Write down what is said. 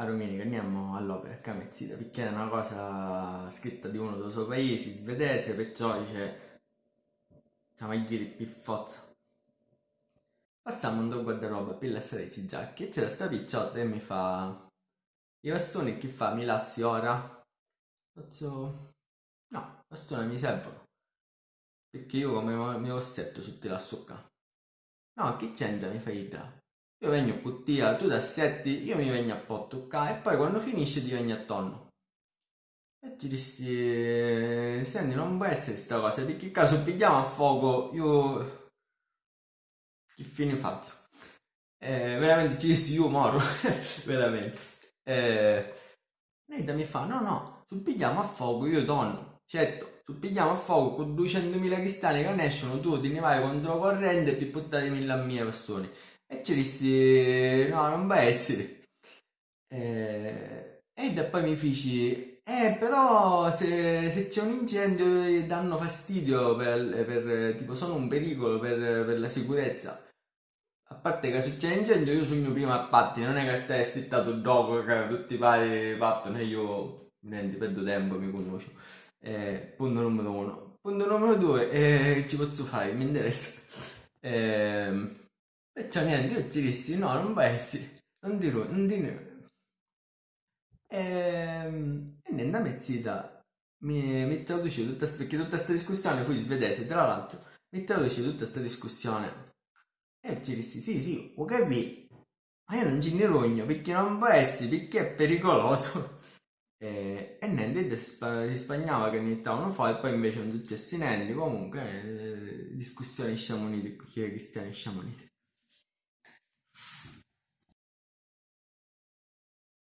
a domenica andiamo all'opera Camezzita perché è una cosa scritta di uno dei suoi paesi, svedese, perciò dice siamo gli più forza. Passiamo un guardaroba per lasciare i giacchi e c'è sta picciotta e mi fa i bastoni che fa? Mi lassi ora? Faccio no, i bastoni mi servono perché io come mi ossetto su te la qua. No, chi c'entra mi fai da? Io vengo con te, tu da setti, io mi vengo a po' toccare e poi quando finisce ti vengo attorno. E ci dissi, senti non può essere questa cosa, perché caso pigliamo a fuoco, io che fine faccio? Eh, veramente ci dissi io moro, veramente. Eh, mi fa, no no, se pigliamo a fuoco io tonno, certo, se pigliamo a fuoco con 200.000 cristalli che ne escono tu ti ne vai contro corrente e ti buttate mille a mie bastoni. E ci dissi, no, non va essere. Eh, e poi mi feci, eh, però se, se c'è un incendio danno fastidio per, per, tipo sono un pericolo per, per la sicurezza. A parte che se c'è un incendio io sogno prima a patti, non è che stai settato dopo che tutti i pari partono e io niente, perdo tempo, mi conosco. Eh, punto numero uno. Punto numero due, eh, ci posso fare, mi interessa. Eh, Perciò niente, io ci dissi no, non essere, non dirò, non dirò. Ehm, e, e niente, a mezzita mi, mi traduce tutta questa, perché tutta questa discussione fu svedese, tra l'altro, mi traduce tutta questa discussione. E ci dissi sì, sì, ho capito, ma io non ci ne rogno perché non essere, perché è pericoloso. E, e niente, si spagnava che ne stavano fuori, e poi invece non successe niente, comunque eh, discussioni sciamonite, cristiani sciamonite.